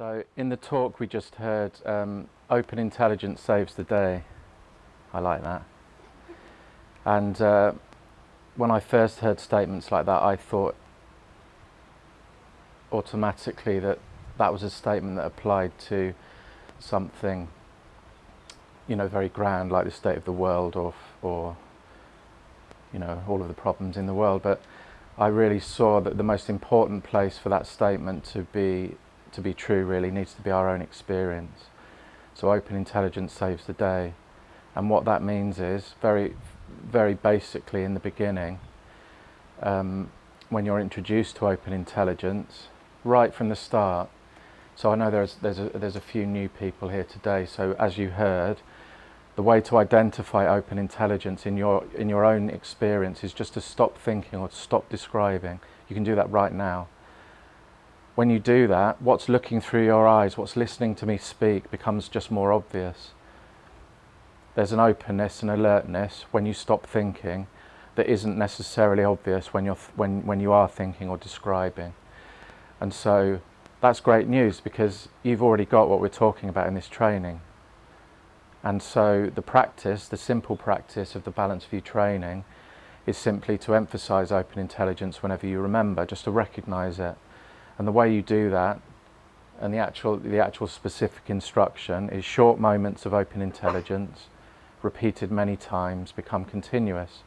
So in the talk we just heard, um, open intelligence saves the day. I like that. And uh, when I first heard statements like that, I thought automatically that that was a statement that applied to something, you know, very grand, like the state of the world, or, or you know, all of the problems in the world. But I really saw that the most important place for that statement to be to be true really needs to be our own experience. So open intelligence saves the day. And what that means is, very, very basically in the beginning, um, when you're introduced to open intelligence, right from the start, so I know there's, there's, a, there's a few new people here today, so as you heard, the way to identify open intelligence in your, in your own experience is just to stop thinking or stop describing. You can do that right now when you do that, what's looking through your eyes, what's listening to me speak becomes just more obvious. There's an openness and alertness when you stop thinking that isn't necessarily obvious when, you're when, when you are thinking or describing. And so that's great news because you've already got what we're talking about in this training. And so the practice, the simple practice of the Balanced View training is simply to emphasize open intelligence whenever you remember, just to recognize it. And the way you do that, and the actual, the actual specific instruction, is short moments of open intelligence, repeated many times, become continuous.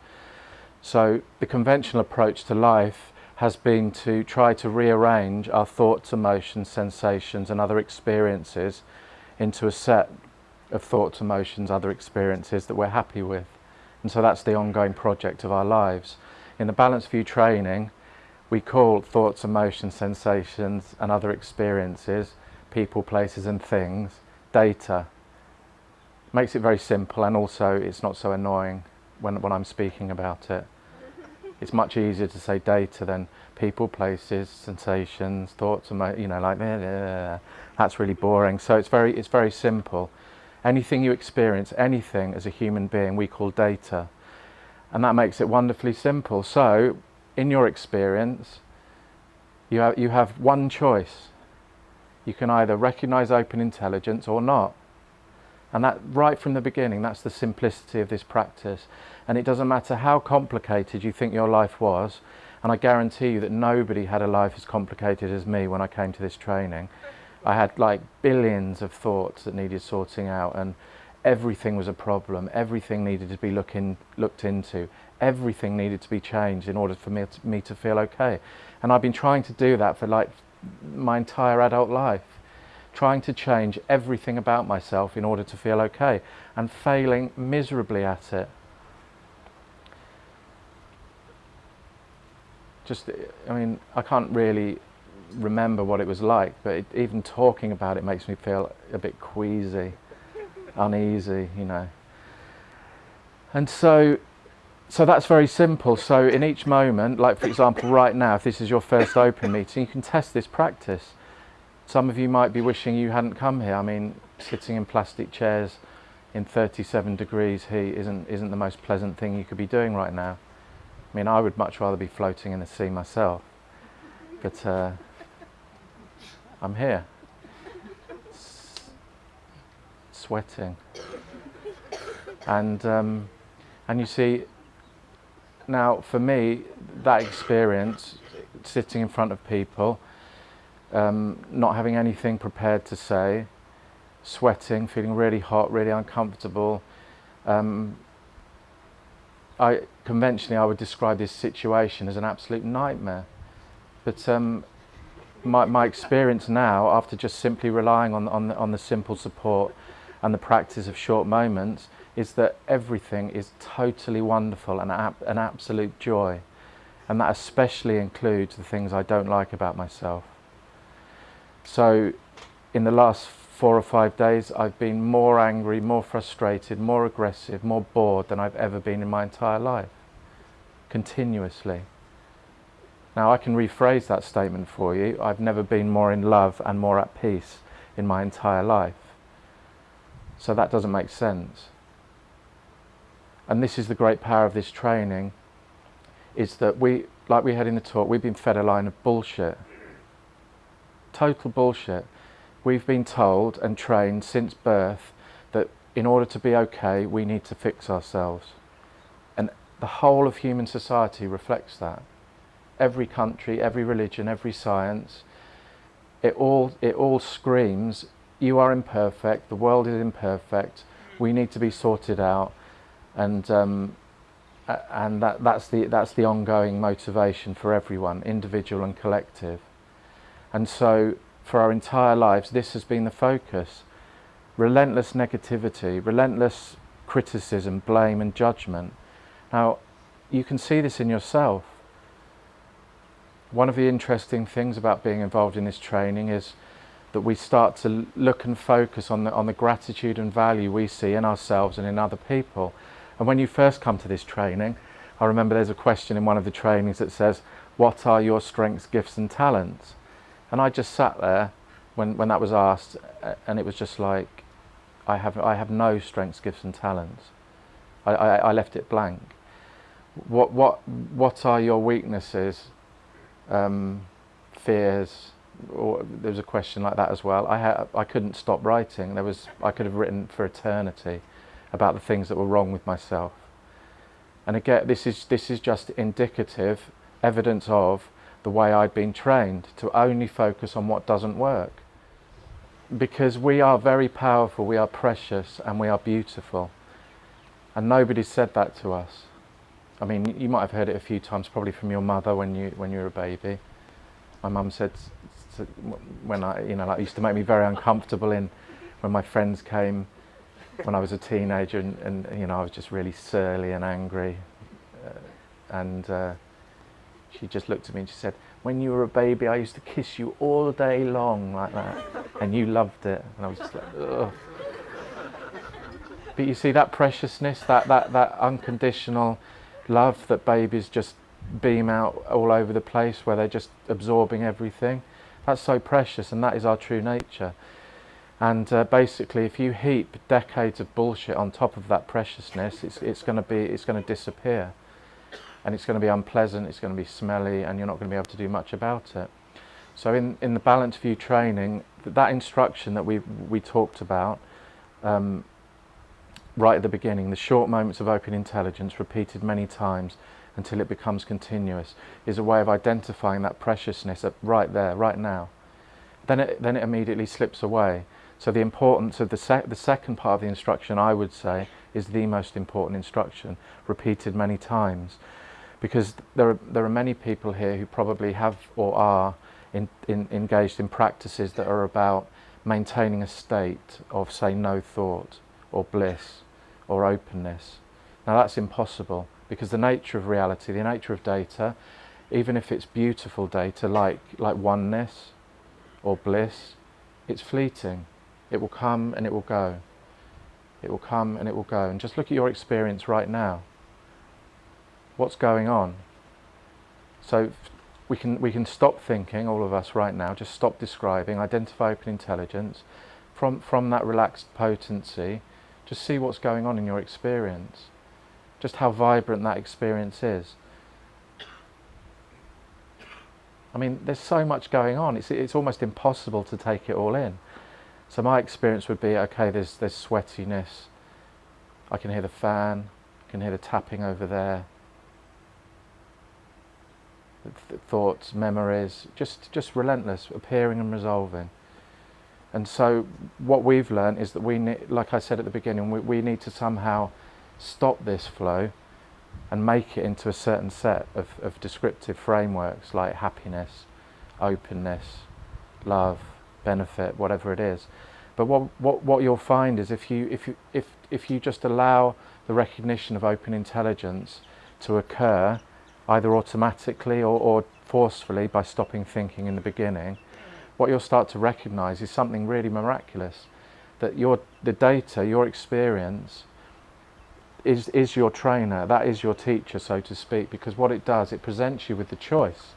So the conventional approach to life has been to try to rearrange our thoughts, emotions, sensations and other experiences into a set of thoughts, emotions, other experiences that we're happy with. And so that's the ongoing project of our lives. In the Balanced View training, we call thoughts, emotions, sensations and other experiences, people, places and things, data. Makes it very simple and also it's not so annoying when, when I'm speaking about it. It's much easier to say data than people, places, sensations, thoughts, you know, like, that's really boring. So it's very, it's very simple. Anything you experience, anything as a human being, we call data. And that makes it wonderfully simple. So in your experience, you have, you have one choice. You can either recognize open intelligence or not. And that right from the beginning, that's the simplicity of this practice. And it doesn't matter how complicated you think your life was, and I guarantee you that nobody had a life as complicated as me when I came to this training. I had like billions of thoughts that needed sorting out and everything was a problem, everything needed to be looking, looked into, everything needed to be changed in order for me to, me to feel okay. And I've been trying to do that for like my entire adult life, trying to change everything about myself in order to feel okay and failing miserably at it. Just, I mean, I can't really remember what it was like, but it, even talking about it makes me feel a bit queasy uneasy, you know. And so, so that's very simple. So in each moment, like for example, right now, if this is your first open meeting, you can test this practice. Some of you might be wishing you hadn't come here. I mean, sitting in plastic chairs in 37 degrees heat isn't, isn't the most pleasant thing you could be doing right now. I mean, I would much rather be floating in the sea myself. But uh, I'm here. sweating. And, um, and you see, now for me, that experience, sitting in front of people, um, not having anything prepared to say, sweating, feeling really hot, really uncomfortable. Um, I, conventionally, I would describe this situation as an absolute nightmare. But um, my, my experience now, after just simply relying on, on, on the simple support and the practice of short moments is that everything is totally wonderful and an absolute joy. And that especially includes the things I don't like about myself. So in the last four or five days, I've been more angry, more frustrated, more aggressive, more bored than I've ever been in my entire life, continuously. Now I can rephrase that statement for you. I've never been more in love and more at peace in my entire life. So that doesn't make sense. And this is the great power of this training, is that we, like we had in the talk, we've been fed a line of bullshit. Total bullshit. we've been told and trained since birth that in order to be okay, we need to fix ourselves. And the whole of human society reflects that. Every country, every religion, every science, it all, it all screams, you are imperfect, the world is imperfect, we need to be sorted out. And, um, and that, that's, the, that's the ongoing motivation for everyone, individual and collective. And so for our entire lives, this has been the focus. Relentless negativity, relentless criticism, blame and judgment. Now, you can see this in yourself. One of the interesting things about being involved in this training is that we start to look and focus on the, on the gratitude and value we see in ourselves and in other people. And when you first come to this training, I remember there's a question in one of the trainings that says, what are your strengths, gifts and talents? And I just sat there when, when that was asked and it was just like, I have, I have no strengths, gifts and talents. I, I, I left it blank. What, what, what are your weaknesses, um, fears, or there was a question like that as well. I, had, I couldn't stop writing. There was, I could have written for eternity about the things that were wrong with myself. And again, this is, this is just indicative evidence of the way I'd been trained to only focus on what doesn't work. Because we are very powerful, we are precious and we are beautiful. And nobody said that to us. I mean, you might have heard it a few times, probably from your mother when you, when you were a baby. My mum said, when I, you know, like used to make me very uncomfortable in when my friends came when I was a teenager and, and you know, I was just really surly and angry. Uh, and uh, she just looked at me and she said, when you were a baby, I used to kiss you all day long like that. And you loved it. And I was just like, ugh. But you see that preciousness, that, that, that unconditional love that babies just beam out all over the place where they're just absorbing everything. That's so precious and that is our true nature. And uh, basically if you heap decades of bullshit on top of that preciousness, it's, it's going to be, it's going to disappear and it's going to be unpleasant, it's going to be smelly, and you're not going to be able to do much about it. So in, in the Balanced View training, that instruction that we, we talked about um, right at the beginning, the short moments of open intelligence repeated many times until it becomes continuous, is a way of identifying that preciousness right there, right now. Then it, then it immediately slips away. So the importance of the, sec the second part of the instruction, I would say, is the most important instruction, repeated many times because there are, there are many people here who probably have or are in, in, engaged in practices that are about maintaining a state of, say, no thought or bliss or openness. Now that's impossible because the nature of reality, the nature of data, even if it's beautiful data like, like oneness or bliss, it's fleeting. It will come and it will go. It will come and it will go. And just look at your experience right now what's going on. So we can, we can stop thinking, all of us right now, just stop describing, identify open intelligence. From, from that relaxed potency, just see what's going on in your experience. Just how vibrant that experience is. I mean, there's so much going on, it's, it's almost impossible to take it all in. So my experience would be, okay, there's, there's sweatiness, I can hear the fan, I can hear the tapping over there, th thoughts, memories, just, just relentless, appearing and resolving. And so what we've learned is that we need, like I said at the beginning, we, we need to somehow stop this flow and make it into a certain set of, of descriptive frameworks like happiness, openness, love, benefit, whatever it is. But what, what, what you'll find is if you, if, you, if, if you just allow the recognition of open intelligence to occur either automatically or, or forcefully by stopping thinking in the beginning, what you'll start to recognize is something really miraculous. That your, the data, your experience, is, is your trainer, that is your teacher, so to speak, because what it does, it presents you with the choice.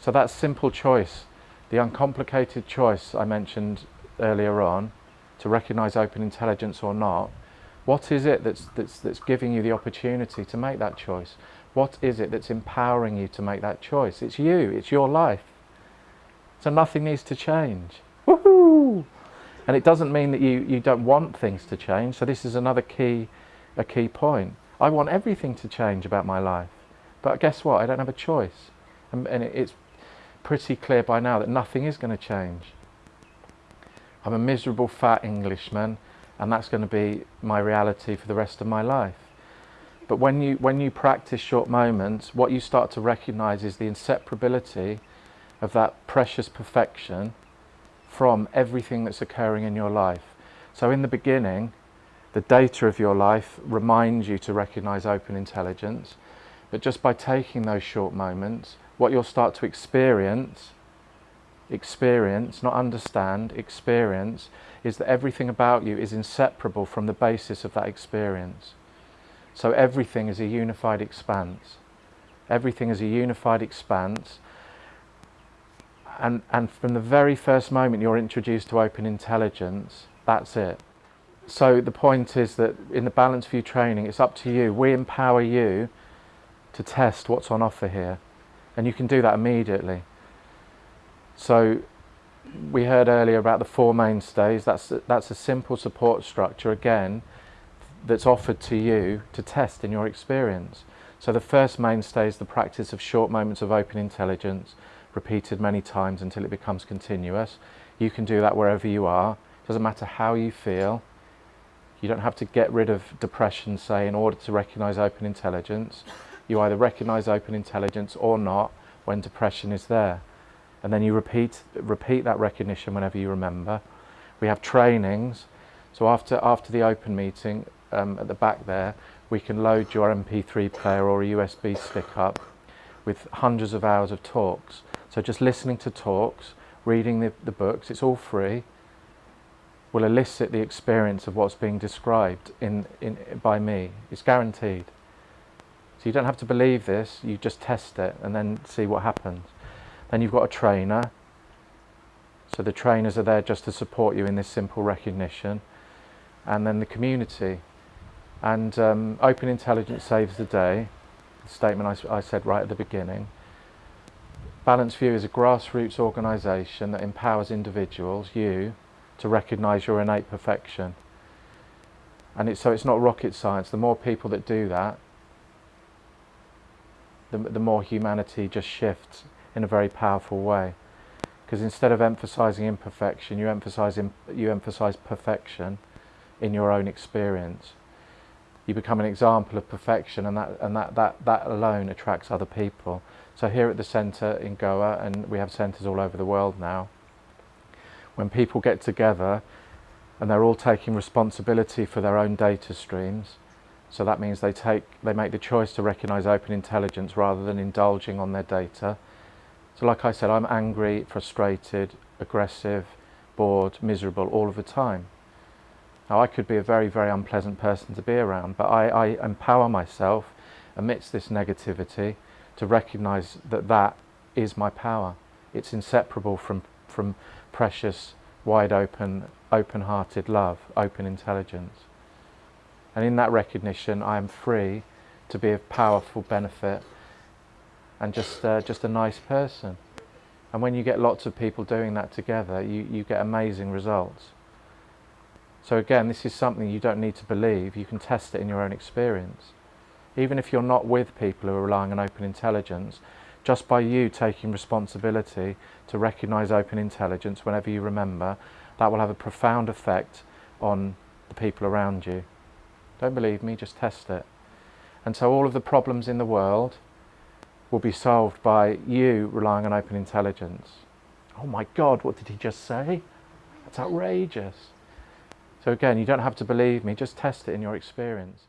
So that simple choice, the uncomplicated choice I mentioned earlier on, to recognize open intelligence or not, what is it that's, that's, that's giving you the opportunity to make that choice? What is it that's empowering you to make that choice? It's you, it's your life. So nothing needs to change. Woohoo! And it doesn't mean that you, you don't want things to change. So this is another key, a key point. I want everything to change about my life. But guess what? I don't have a choice. And, and it's pretty clear by now that nothing is going to change. I'm a miserable fat Englishman and that's going to be my reality for the rest of my life. But when you, when you practice short moments, what you start to recognize is the inseparability of that precious perfection from everything that's occurring in your life. So in the beginning, the data of your life reminds you to recognize open intelligence. But just by taking those short moments, what you'll start to experience, experience, not understand, experience, is that everything about you is inseparable from the basis of that experience. So everything is a unified expanse. Everything is a unified expanse. And, and from the very first moment you're introduced to open intelligence, that's it. So the point is that in the Balanced View training, it's up to you. We empower you to test what's on offer here. And you can do that immediately. So we heard earlier about the four mainstays. That's, that's a simple support structure, again, that's offered to you to test in your experience. So the first mainstay is the practice of short moments of open intelligence, repeated many times until it becomes continuous. You can do that wherever you are. It doesn't matter how you feel. You don't have to get rid of depression, say, in order to recognize open intelligence. You either recognize open intelligence or not when depression is there. And then you repeat, repeat that recognition whenever you remember. We have trainings. So after, after the open meeting, um, at the back there, we can load your MP3 player or a USB stick up with hundreds of hours of talks. So just listening to talks, reading the, the books, it's all free, will elicit the experience of what's being described in, in, by me. It's guaranteed. So you don't have to believe this, you just test it and then see what happens. Then you've got a trainer. So the trainers are there just to support you in this simple recognition. And then the community. And um, open intelligence saves the day, the statement I, I said right at the beginning. Balanced View is a grassroots organisation that empowers individuals, you, to recognise your innate perfection. And it's, so it's not rocket science. The more people that do that, the, the more humanity just shifts in a very powerful way. Because instead of emphasising imperfection, you emphasise, you emphasise perfection in your own experience you become an example of perfection and that, and that, that, that alone attracts other people. So here at the centre in Goa, and we have centres all over the world now, when people get together and they're all taking responsibility for their own data streams, so that means they, take, they make the choice to recognise open intelligence rather than indulging on their data. So like I said, I'm angry, frustrated, aggressive, bored, miserable all of the time. Now I could be a very, very unpleasant person to be around, but I, I empower myself amidst this negativity to recognize that that is my power. It's inseparable from, from precious, wide open, open-hearted love, open intelligence. And in that recognition, I am free to be of powerful benefit and just, uh, just a nice person. And when you get lots of people doing that together, you, you get amazing results. So again, this is something you don't need to believe, you can test it in your own experience. Even if you're not with people who are relying on open intelligence, just by you taking responsibility to recognise open intelligence whenever you remember, that will have a profound effect on the people around you. Don't believe me, just test it. And so all of the problems in the world will be solved by you relying on open intelligence. Oh my God, what did he just say? That's outrageous. So again, you don't have to believe me, just test it in your experience.